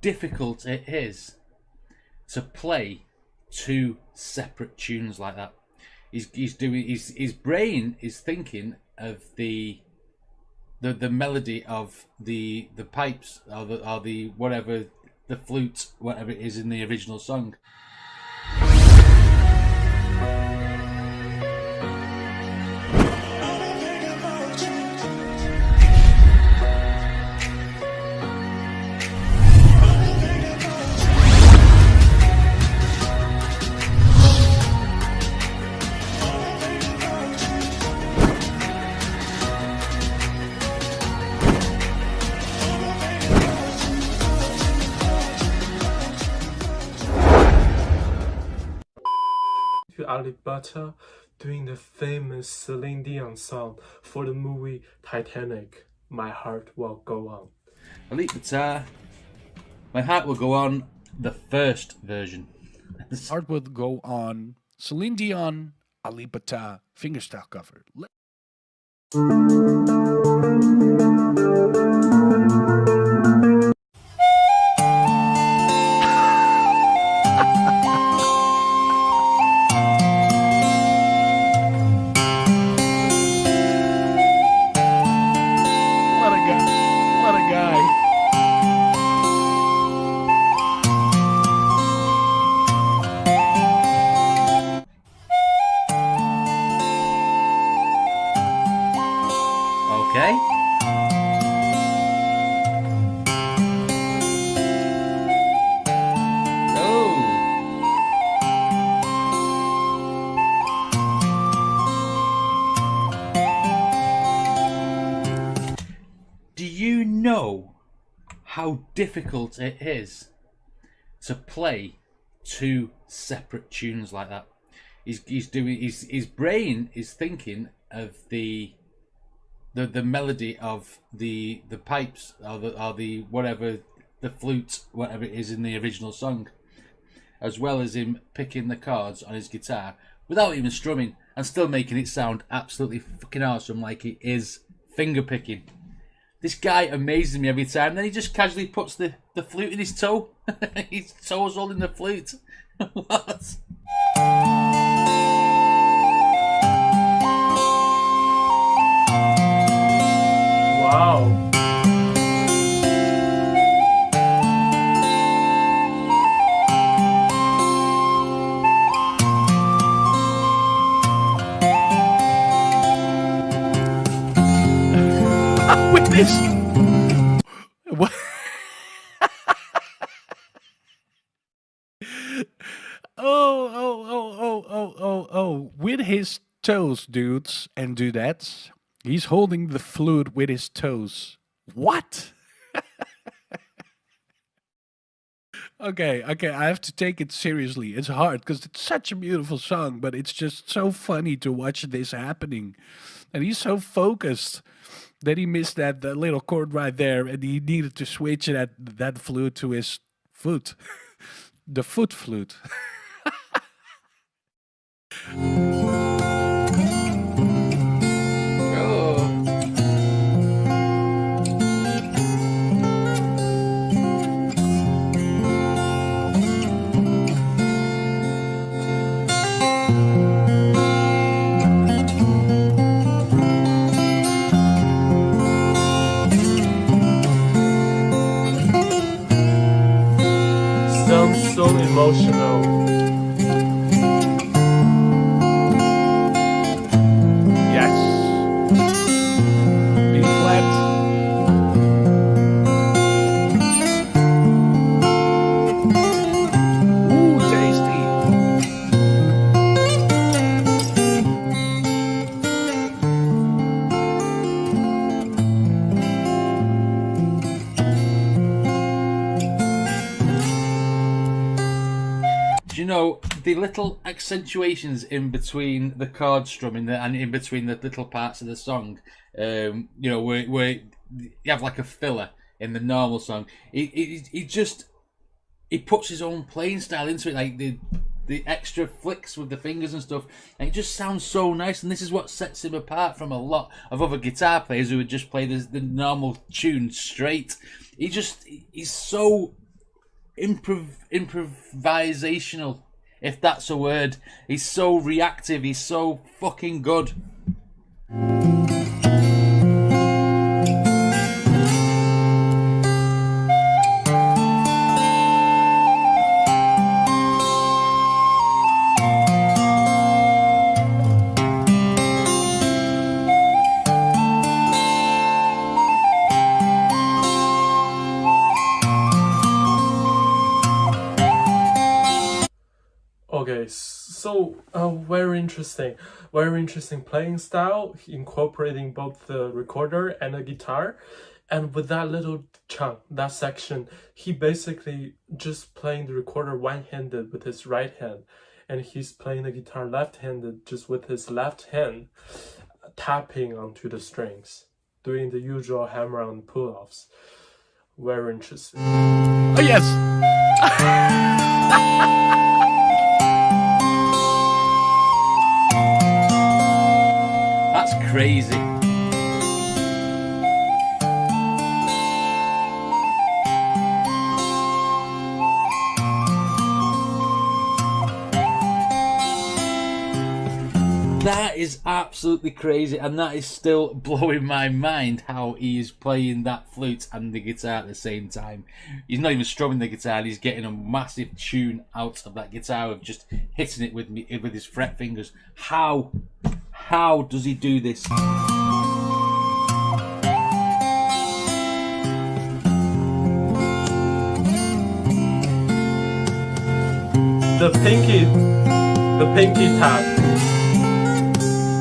difficult it is to play two separate tunes like that. He's he's doing his his brain is thinking of the the the melody of the the pipes or the or the whatever the flute whatever it is in the original song. Ali doing the famous Celine Dion song for the movie Titanic. My heart will go on. Elite guitar. Uh, My heart will go on. The first version. Heart would go on. Celine Dion, Alip Ba Ta, fingerstyle cover. Let- know how difficult it is to play two separate tunes like that? He's, he's doing his his brain is thinking of the the the melody of the the pipes or the or the whatever the flute whatever it is in the original song as well as him picking the chords on his guitar without even strumming and still making it sound absolutely fucking awesome like it is finger picking this guy amazes me every time. Then he just casually puts the the flute in his toe. His toes holding the flute. What What? oh, oh, oh, oh, oh, oh, oh. With his toes, dudes and dudettes. He's holding the flute with his toes. What? okay, okay, I have to take it seriously. It's hard because it's such a beautiful song, but it's just so funny to watch this happening. And he's so focused that he missed that, little chord right there and he needed to switch that, that flute to his foot. the foot flute. Sounds so emotional. Know the little accentuations in between the chord strumming and in between the little parts of the song? Um, you know, where, where you have like a filler in the normal song. He, he, he just he puts his own playing style into it, like the the extra flicks with the fingers and stuff, and it just sounds so nice. And this is what sets him apart from a lot of other guitar players who would just play the, the normal tune straight. He just he's so improv improvisational, if that's a word. He's so reactive. He's so fucking good. So uh, very interesting, very interesting playing style, incorporating both the recorder and the guitar. And with that little chunk, that section, he basically just playing the recorder one-handed with his right hand, and he's playing the guitar left-handed just with his left hand, tapping onto the strings, doing the usual hammer-on pull-offs. Very interesting. Oh yes. That's crazy. That is absolutely crazy, and that is still blowing my mind how he is playing that flute and the guitar at the same time. He's not even strumming the guitar; he's getting a massive tune out of that guitar of just hitting it with me with his fret fingers. How, how does he do this? The pinky, the pinky tap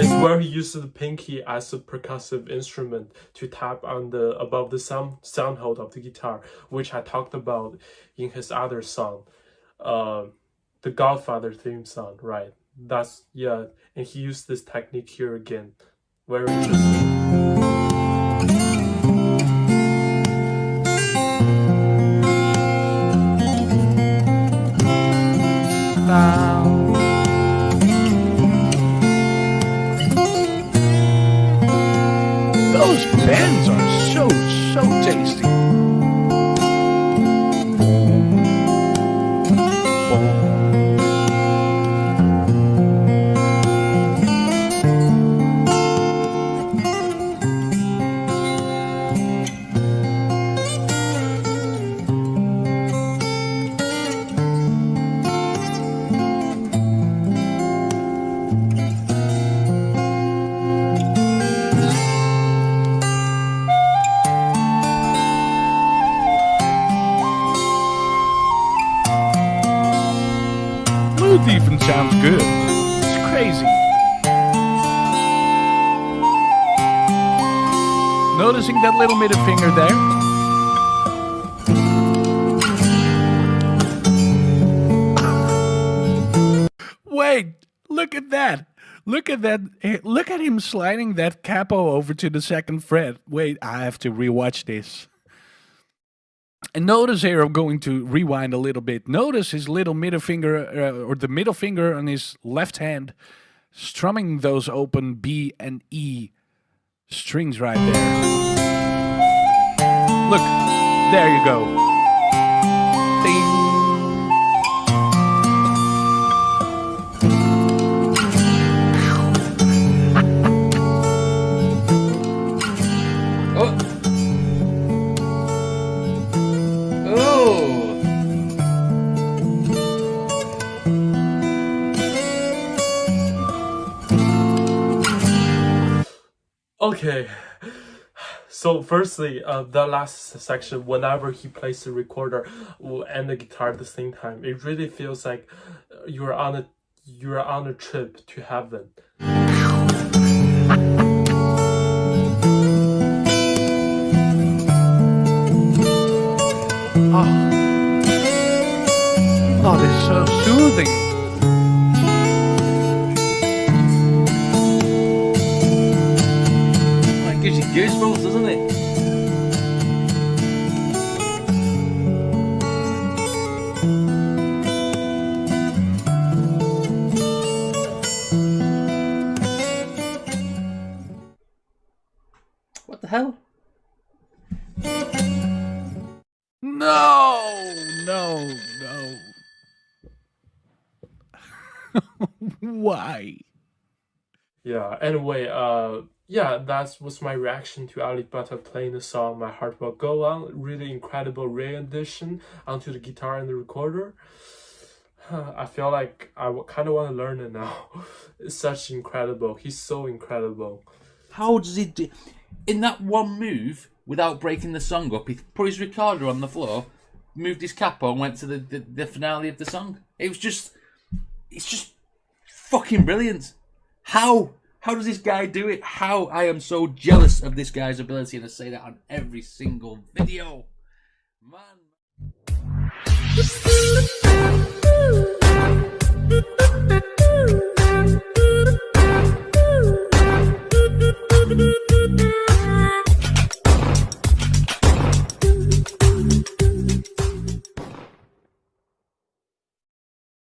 is where he uses the pinky as a percussive instrument to tap on the above the sound sound hole of the guitar, which I talked about in his other song, uh, the Godfather theme song. Right? That's yeah, and he used this technique here again. Very interesting. Those bends are so so tasty. Flute that little middle finger there? Wait, look at that. Look at that. eh, Look at him sliding that capo over to the second fret. Wait, I have to rewatch this. And notice here, I'm going to rewind a little bit. Notice his little middle finger, uh, or the middle finger on his left hand, strumming those open B and E strings right there. Look, there you go. Ding. Oh. Oh. Okay. So firstly, uh, the last section, whenever he plays the recorder and the guitar at the same time, it really feels like uh, you're on a you're on a trip to heaven. Oh. Oh, this is so soothing. Goosebumps, doesn't it? What the hell? No! No, no. Why? Yeah, anyway, uh yeah, that was my reaction to Alip Ba Ta playing the song "My Heart Will Go On." Really incredible rendition onto the guitar and the recorder. I feel like I kind of want to learn it now. It's such incredible. He's so incredible. How does he do? In that one move, without breaking the song up, he put his recorder on the floor, moved his capo, and went to the, the, the finale of the song. It was just, it's just fucking brilliant. How? How does this guy do it? How? I am so jealous of this guy's ability, and I say that on every single video. Man.